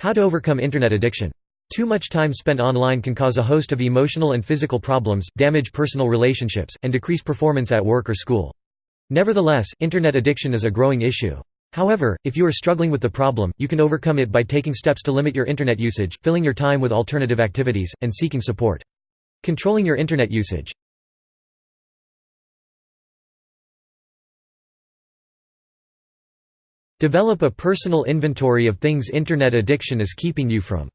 How to overcome Internet addiction. Too much time spent online can cause a host of emotional and physical problems, damage personal relationships, and decrease performance at work or school. Nevertheless, Internet addiction is a growing issue. However, if you are struggling with the problem, you can overcome it by taking steps to limit your Internet usage, filling your time with alternative activities, and seeking support. Controlling your Internet usage. Develop a personal inventory of things Internet addiction is keeping you from.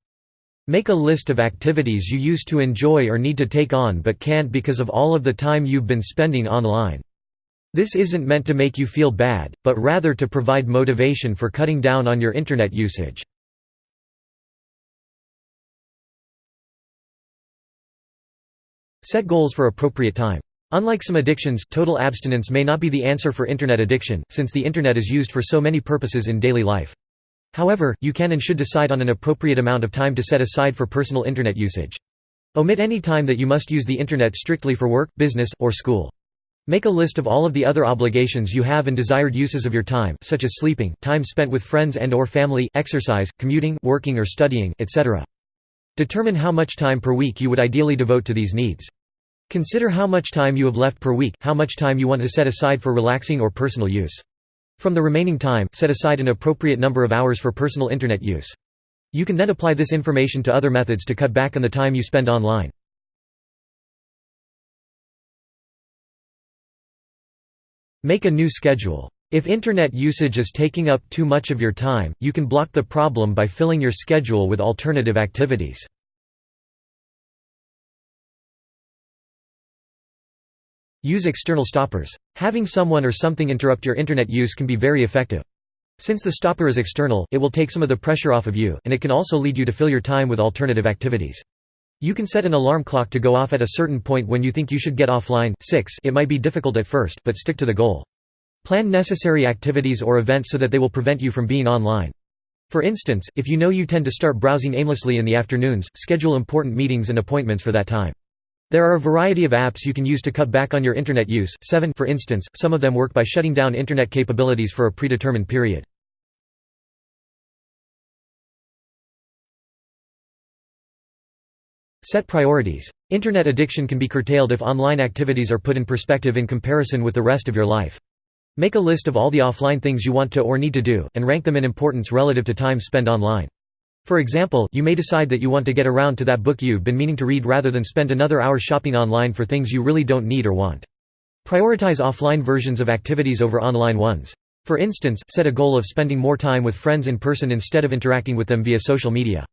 Make a list of activities you used to enjoy or need to take on but can't because of all of the time you've been spending online. This isn't meant to make you feel bad, but rather to provide motivation for cutting down on your Internet usage. Set goals for appropriate time. Unlike some addictions, total abstinence may not be the answer for Internet addiction, since the Internet is used for so many purposes in daily life. However, you can and should decide on an appropriate amount of time to set aside for personal Internet usage. Omit any time that you must use the Internet strictly for work, business, or school. Make a list of all of the other obligations you have and desired uses of your time such as sleeping, time spent with friends and or family, exercise, commuting, working or studying, etc. Determine how much time per week you would ideally devote to these needs. Consider how much time you have left per week, how much time you want to set aside for relaxing or personal use. From the remaining time, set aside an appropriate number of hours for personal Internet use. You can then apply this information to other methods to cut back on the time you spend online. Make a new schedule. If Internet usage is taking up too much of your time, you can block the problem by filling your schedule with alternative activities. Use external stoppers. Having someone or something interrupt your Internet use can be very effective. Since the stopper is external, it will take some of the pressure off of you, and it can also lead you to fill your time with alternative activities. You can set an alarm clock to go off at a certain point when you think you should get offline 6 it might be difficult at first, but stick to the goal. Plan necessary activities or events so that they will prevent you from being online. For instance, if you know you tend to start browsing aimlessly in the afternoons, schedule important meetings and appointments for that time. There are a variety of apps you can use to cut back on your Internet use 7 for instance, some of them work by shutting down Internet capabilities for a predetermined period. Set priorities. Internet addiction can be curtailed if online activities are put in perspective in comparison with the rest of your life. Make a list of all the offline things you want to or need to do, and rank them in importance relative to time spent online. For example, you may decide that you want to get around to that book you've been meaning to read rather than spend another hour shopping online for things you really don't need or want. Prioritize offline versions of activities over online ones. For instance, set a goal of spending more time with friends in person instead of interacting with them via social media.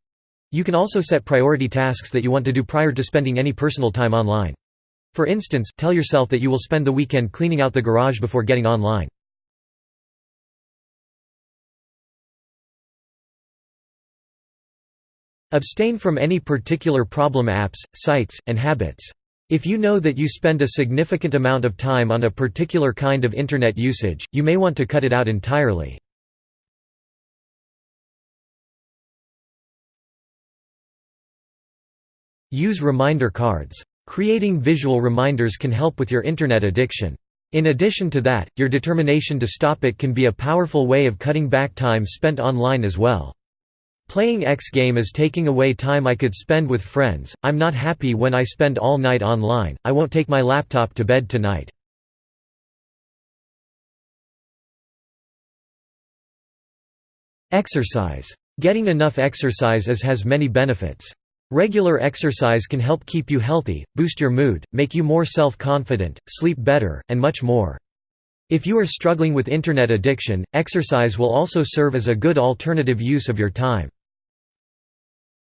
You can also set priority tasks that you want to do prior to spending any personal time online. For instance, tell yourself that you will spend the weekend cleaning out the garage before getting online. Abstain from any particular problem apps, sites, and habits. If you know that you spend a significant amount of time on a particular kind of Internet usage, you may want to cut it out entirely. Use reminder cards. Creating visual reminders can help with your Internet addiction. In addition to that, your determination to stop it can be a powerful way of cutting back time spent online as well. Playing X game is taking away time I could spend with friends, I'm not happy when I spend all night online, I won't take my laptop to bed tonight. Exercise. Getting enough exercise as has many benefits. Regular exercise can help keep you healthy, boost your mood, make you more self-confident, sleep better, and much more. If you are struggling with Internet addiction, exercise will also serve as a good alternative use of your time.